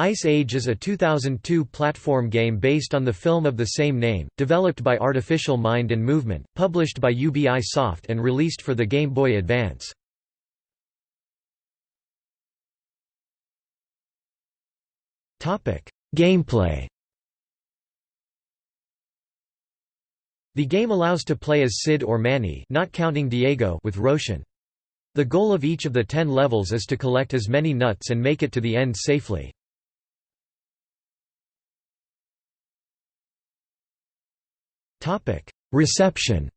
Ice Age is a 2002 platform game based on the film of the same name, developed by Artificial Mind and Movement, published by UBI Soft and released for the Game Boy Advance. Gameplay The game allows to play as Sid or Manny not counting Diego with Roshan. The goal of each of the ten levels is to collect as many nuts and make it to the end safely. Reception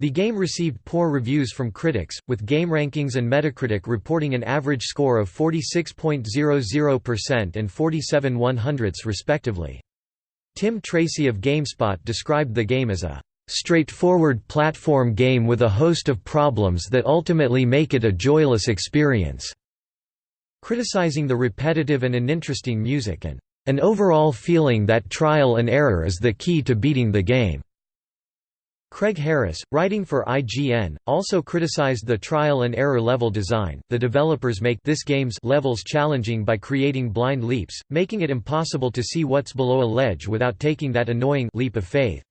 The game received poor reviews from critics, with GameRankings and Metacritic reporting an average score of 46.00% and 47 100ths respectively. Tim Tracy of GameSpot described the game as a straightforward platform game with a host of problems that ultimately make it a joyless experience", criticizing the repetitive and uninteresting music and an overall feeling that trial and error is the key to beating the game. Craig Harris, writing for IGN, also criticized the trial and error level design. The developers make this game's levels challenging by creating blind leaps, making it impossible to see what's below a ledge without taking that annoying leap of faith.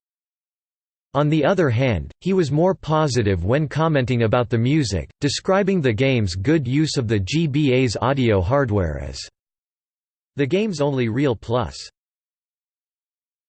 On the other hand, he was more positive when commenting about the music, describing the game's good use of the GBA's audio hardware as the game's only real plus.